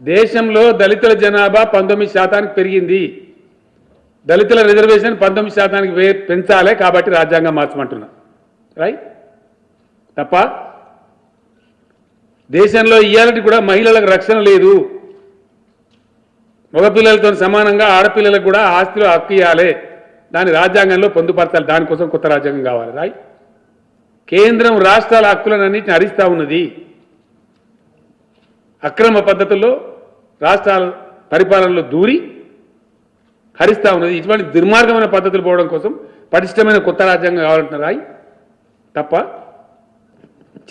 దేశంలో దళితుల జనాభా పంతొమ్మిది శాతానికి పెరిగింది. దళితుల రిజర్వేషన్ పంతొమ్మిది శాతానికి పెంచాలి కాబట్టి రాజ్యాంగం మార్చమంటున్నా. రైట్ తప్ప దేశంలో ఇయ్యాలటి కూడా మహిళలకు రక్షణ లేదు. మగపిల్లలతో సమానంగా ఆడపిల్లలకు కూడా ఆస్తిలో హక్కు ఇవ్వాలి దాని రాజ్యాంగంలో పొందుపరచాలి. దానికోసం కొత్త రాజ్యాంగం కావాలి. రాయ్ కేంద్రం రాష్ట్రాల హక్కులన్నింటిని హరిస్తూ ఉన్నది. అక్రమ పద్ధతుల్లో రాష్ట్రాల పరిపాలనలో దూరి హరిస్తా ఉన్నది. ఇటువంటి దుర్మార్గమైన పద్ధతులు పోవడం కోసం పటిష్టమైన కొత్త రాజ్యాంగం కావాలంటున్న రాయి తప్ప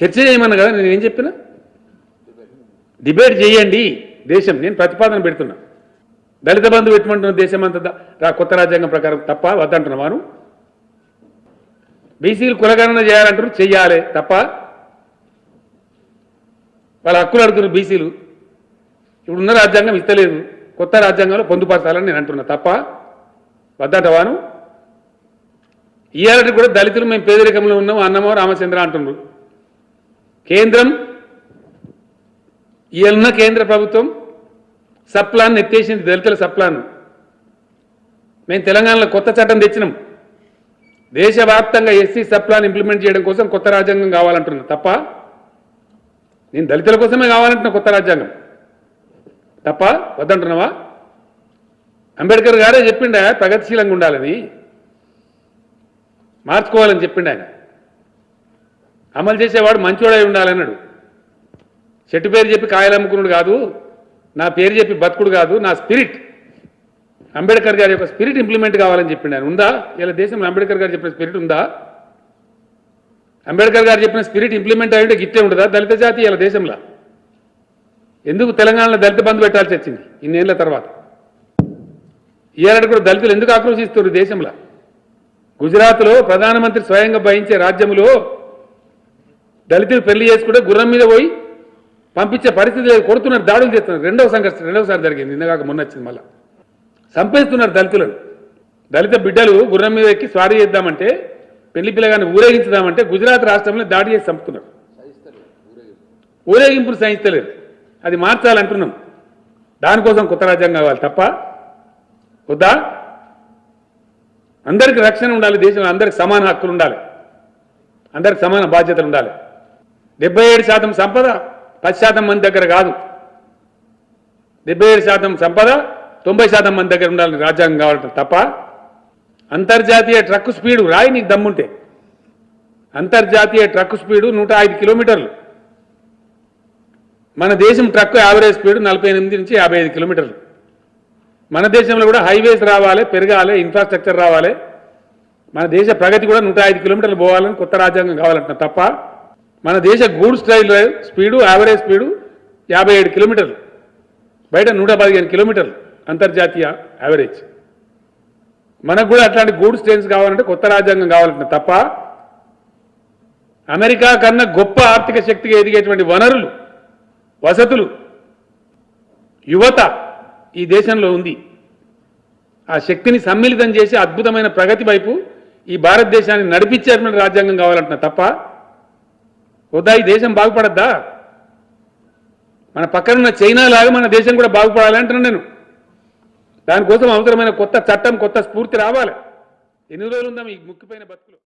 చర్చ చేయమన్నా కదా? నేను ఏం చెప్పినా? డిబేట్ చేయండి దేశం. నేను ప్రతిపాదన పెడుతున్నా. దళిత బంధు పెట్టమంటున్న దేశం అంతా కొత్త రాజ్యాంగం ప్రకారం తప్ప వద్దంటున్నాను బీసీలు కులగణన చేయాలంటారు. చెయ్యాలి తప్ప వాళ్ళ హక్కులు అడుగుతున్న బీసీలు ఇప్పుడున్న రాజ్యాంగం ఇస్తలేదు. కొత్త రాజ్యాంగంలో పొందుపరచాలని నేను అంటున్నా. తప్ప వద్దంటవాను ఇయ్యాలంటే కూడా దళితులు మేము పేదరికంలో ఉన్నాం అన్నమో రామచంద్ర అంటున్నారు కేంద్రం ఇయ్యాలన్న కేంద్ర ప్రభుత్వం సప్లాన్ ఎత్తేసింది. దళితుల సప్లాన్. మేము తెలంగాణలో కొత్త చట్టం తెచ్చినాం. దేశవ్యాప్తంగా ఎస్సీ సప్లాన్ ఇంప్లిమెంట్ చేయడం కోసం కొత్త రాజ్యాంగం కావాలంటున్నాం. తప్ప నేను దళితుల కోసమే కావాలంటున్నా కొత్త రాజ్యాంగం. తప్ప? వద్దంటున్నావా? అంబేద్కర్ గారే చెప్పిండు ఆయన ప్రగతిశీలంగా ఉండాలని. మార్చుకోవాలని చెప్పిండు ఆయన. అమలు చేసేవాడు మంచోడై ఉండాలన్నాడు. చెట్టు పేరు చెప్పి కాయలు అమ్ముకున్నాడు కాదు నా పేరు చెప్పి బతుకుడు కాదు నా స్పిరిట్. అంబేద్కర్ గారి యొక్క స్పిరిట్ ఇంప్లిమెంట్ కావాలని చెప్పిండు ఆయన. ఉందా? ఇలా దేశంలో అంబేద్కర్ గారు చెప్పిన స్పిరిట్ ఉందా? అంబేద్కర్ గారు చెప్పిన స్పిరిట్ ఇంప్లిమెంట్ అయ్యింటే గిట్టే ఉండదా? దళిత జాతి ఇలా దేశంలో. ఎందుకు తెలంగాణలో దళిత బంధు పెట్టాల్సి వచ్చింది ఇన్నేళ్ళ తర్వాత? ఇయ్యాలంటే కూడా దళితులు ఎందుకు ఆక్రోశిస్తున్నారు దేశంలో? గుజరాత్లో ప్రధానమంత్రి స్వయంగా భయించే రాజ్యంలో దళితులు పెళ్ళి చేసుకుంటే గుర్రం మీద పోయి పంపించే పరిస్థితి లేదు. కొడుతున్నారు దాడులు చేస్తున్నారు. రెండవ సంఘర్షణ రెండవసారి జరిగింది. ఇందాక మొన్న వచ్చింది మళ్ళా. చంపేస్తున్నారు దళితులను. దళిత బిడ్డలు గుర్రం మీద ఎక్కి స్వారీ చేద్దామంటే పెళ్ళి పిల్లగాన్ని ఊరేగించుదామంటే గుజరాత్ రాష్ట్రంలో దాడి చేసి చంపుతున్నారు. ఊరేగింపులు సహించలేదు. అది మార్చాలంటున్నాం. దానికోసం కొత్త రాజ్యాంగం కావాలి తప్ప. వద్దా? అందరికి రక్షణ ఉండాలి దేశంలో అందరికి సమాన హక్కులు ఉండాలి. అందరికి సమాన బాధ్యతలు ఉండాలి. డెబ్బై ఏడు శాతం సంపద పది శాతం మంది దగ్గర కాదు. డెబ్బై ఏడు శాతం సంపద తొంభై శాతం మంది దగ్గర ఉండాలని రాజ్యాంగం కావాలంటే తప్ప. అంతర్జాతీయ ట్రక్ స్పీడు రాయి నీకు దమ్ముంటే. అంతర్జాతీయ ట్రక్ స్పీడు నూట ఐదు కిలోమీటర్లు. మన దేశం ట్రక్ యావరేజ్ స్పీడ్ నలభై ఎనిమిది నుంచి యాభై ఐదు కిలోమీటర్లు. మన దేశంలో కూడా హైవేస్ రావాలి పెరగాలి ఇన్ఫ్రాస్ట్రక్చర్ రావాలి. మన దేశ ప్రగతి కూడా నూట ఐదు కిలోమీటర్లు పోవాలని కొత్త రాజ్యాంగం కావాలంటున్నా తప్ప మన దేశ goods style speed average speed యాభై ఏడు కిలోమీటర్లు. బయట నూట పదిహేను కిలోమీటర్లు అంతర్జాతీయ యావరేజ్. మనకు కూడా అట్లాంటి గూడ్స్ ట్రైన్స్ కావాలంటే కొత్త రాజ్యాంగం కావాలంటే తప్ప అమెరికా కన్నా గొప్ప ఆర్థిక శక్తిగా ఎదిగేటువంటి వనరులు వసతులు యువత ఈ దేశంలో ఉంది. ఆ శక్తిని సమ్మిళితం చేసి అద్భుతమైన ప్రగతి వైపు ఈ భారతదేశాన్ని నడిపించేటువంటి రాజ్యాంగం కావాలంటున్నా తప్ప వద్దా? ఈ దేశం బాగుపడద్దా? మన పక్కనున్న చైనా లాగా మన దేశం కూడా బాగుపడాలి అంటున్నాను నేను. దానికోసం అవసరమైన కొత్త చట్టం కొత్త స్ఫూర్తి రావాలి. ఎన్ని రోజులు ఉందాం ఈ ముక్కిపోయిన బతుకులు?